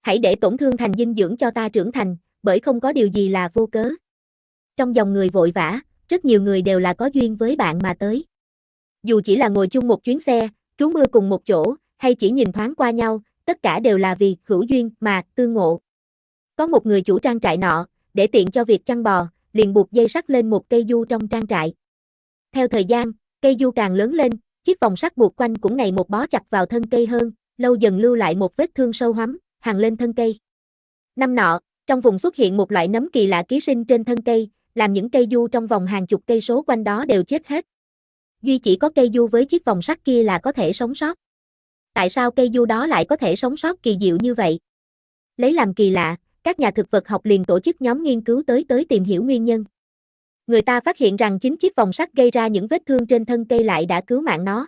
hãy để tổn thương thành dinh dưỡng cho ta trưởng thành, bởi không có điều gì là vô cớ. Trong dòng người vội vã, rất nhiều người đều là có duyên với bạn mà tới. Dù chỉ là ngồi chung một chuyến xe, trú mưa cùng một chỗ, hay chỉ nhìn thoáng qua nhau, tất cả đều là vì hữu duyên mà tương ngộ. Có một người chủ trang trại nọ, để tiện cho việc chăn bò, liền buộc dây sắt lên một cây du trong trang trại. Theo thời gian, cây du càng lớn lên, chiếc vòng sắt buộc quanh cũng ngày một bó chặt vào thân cây hơn, lâu dần lưu lại một vết thương sâu hắm, hằn lên thân cây. Năm nọ, trong vùng xuất hiện một loại nấm kỳ lạ ký sinh trên thân cây, làm những cây du trong vòng hàng chục cây số quanh đó đều chết hết. Duy chỉ có cây du với chiếc vòng sắt kia là có thể sống sót. Tại sao cây du đó lại có thể sống sót kỳ diệu như vậy? Lấy làm kỳ lạ, các nhà thực vật học liền tổ chức nhóm nghiên cứu tới tới tìm hiểu nguyên nhân. Người ta phát hiện rằng chính chiếc vòng sắt gây ra những vết thương trên thân cây lại đã cứu mạng nó.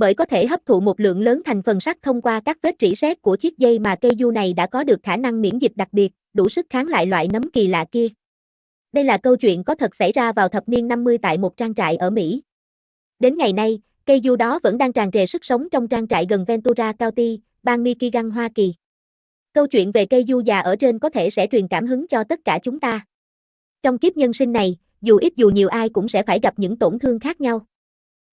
Bởi có thể hấp thụ một lượng lớn thành phần sắt thông qua các vết rỉ sét của chiếc dây mà cây du này đã có được khả năng miễn dịch đặc biệt, đủ sức kháng lại loại nấm kỳ lạ kia. Đây là câu chuyện có thật xảy ra vào thập niên 50 tại một trang trại ở Mỹ. Đến ngày nay, cây du đó vẫn đang tràn trề sức sống trong trang trại gần Ventura County, bang Michigan, Hoa Kỳ. Câu chuyện về cây du già ở trên có thể sẽ truyền cảm hứng cho tất cả chúng ta. Trong kiếp nhân sinh này, dù ít dù nhiều ai cũng sẽ phải gặp những tổn thương khác nhau.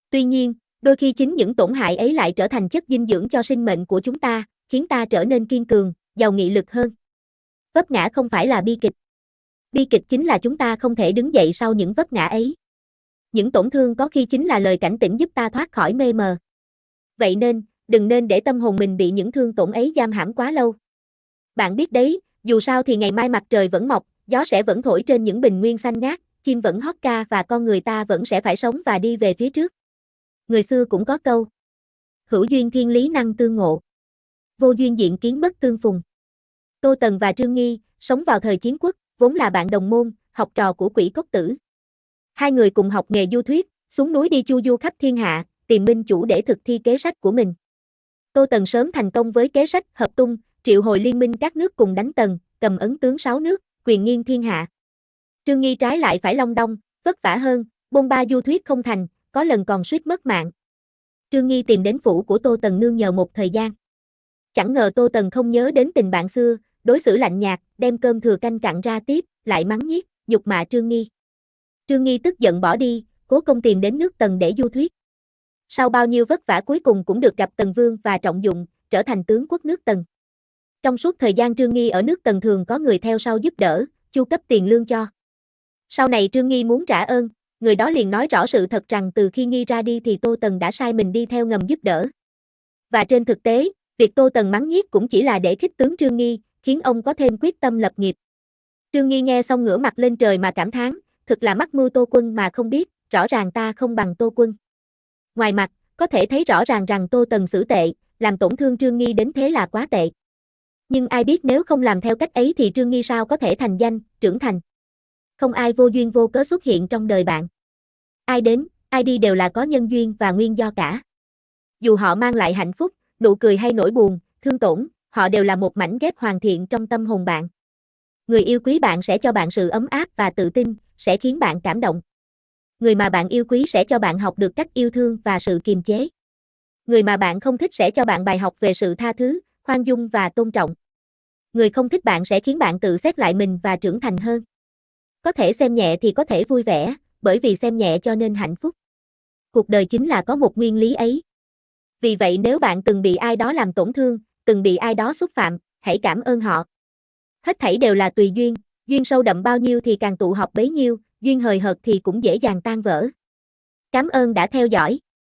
Tuy nhiên, đôi khi chính những tổn hại ấy lại trở thành chất dinh dưỡng cho sinh mệnh của chúng ta, khiến ta trở nên kiên cường, giàu nghị lực hơn. Vấp ngã không phải là bi kịch. Bi kịch chính là chúng ta không thể đứng dậy sau những vấp ngã ấy. Những tổn thương có khi chính là lời cảnh tỉnh giúp ta thoát khỏi mê mờ. Vậy nên, đừng nên để tâm hồn mình bị những thương tổn ấy giam hãm quá lâu. Bạn biết đấy, dù sao thì ngày mai mặt trời vẫn mọc, gió sẽ vẫn thổi trên những bình nguyên xanh ngát, chim vẫn hót ca và con người ta vẫn sẽ phải sống và đi về phía trước. Người xưa cũng có câu. Hữu duyên thiên lý năng tương ngộ. Vô duyên diện kiến bất tương phùng. Tô Tần và Trương Nghi, sống vào thời chiến quốc, vốn là bạn đồng môn, học trò của quỷ cốc tử. Hai người cùng học nghề du thuyết, xuống núi đi chu du khắp thiên hạ, tìm minh chủ để thực thi kế sách của mình. Tô Tần sớm thành công với kế sách hợp tung, triệu hồi liên minh các nước cùng đánh Tần, cầm ấn tướng sáu nước, quyền nghiêng thiên hạ. Trương Nghi trái lại phải long đong, vất vả hơn, bôn ba du thuyết không thành, có lần còn suýt mất mạng. Trương Nghi tìm đến phủ của Tô Tần nương nhờ một thời gian. Chẳng ngờ Tô Tần không nhớ đến tình bạn xưa, đối xử lạnh nhạt, đem cơm thừa canh cặn ra tiếp, lại mắng nhiếc, nhục mạ Trương Nghi. Trương Nghi tức giận bỏ đi, cố công tìm đến nước Tần để du thuyết. Sau bao nhiêu vất vả cuối cùng cũng được gặp Tần Vương và trọng dụng, trở thành tướng quốc nước Tần. Trong suốt thời gian Trương Nghi ở nước Tần thường có người theo sau giúp đỡ, chu cấp tiền lương cho. Sau này Trương Nghi muốn trả ơn, người đó liền nói rõ sự thật rằng từ khi Nghi ra đi thì Tô Tần đã sai mình đi theo ngầm giúp đỡ. Và trên thực tế, việc Tô Tần mắng nhiếc cũng chỉ là để khích tướng Trương Nghi, khiến ông có thêm quyết tâm lập nghiệp. Trương Nghi nghe xong ngửa mặt lên trời mà cảm thán, thực là mắc mưu Tô Quân mà không biết, rõ ràng ta không bằng Tô Quân. Ngoài mặt, có thể thấy rõ ràng rằng Tô Tần xử tệ, làm tổn thương Trương Nghi đến thế là quá tệ. Nhưng ai biết nếu không làm theo cách ấy thì Trương Nghi sao có thể thành danh, trưởng thành. Không ai vô duyên vô cớ xuất hiện trong đời bạn. Ai đến, ai đi đều là có nhân duyên và nguyên do cả. Dù họ mang lại hạnh phúc, nụ cười hay nỗi buồn, thương tổn, họ đều là một mảnh ghép hoàn thiện trong tâm hồn bạn. Người yêu quý bạn sẽ cho bạn sự ấm áp và tự tin, sẽ khiến bạn cảm động. Người mà bạn yêu quý sẽ cho bạn học được cách yêu thương và sự kiềm chế. Người mà bạn không thích sẽ cho bạn bài học về sự tha thứ, khoan dung và tôn trọng. Người không thích bạn sẽ khiến bạn tự xét lại mình và trưởng thành hơn. Có thể xem nhẹ thì có thể vui vẻ, bởi vì xem nhẹ cho nên hạnh phúc. Cuộc đời chính là có một nguyên lý ấy. Vì vậy nếu bạn từng bị ai đó làm tổn thương, từng bị ai đó xúc phạm, hãy cảm ơn họ. Hết thảy đều là tùy duyên, duyên sâu đậm bao nhiêu thì càng tụ họp bấy nhiêu, duyên hời hợt thì cũng dễ dàng tan vỡ. Cảm ơn đã theo dõi.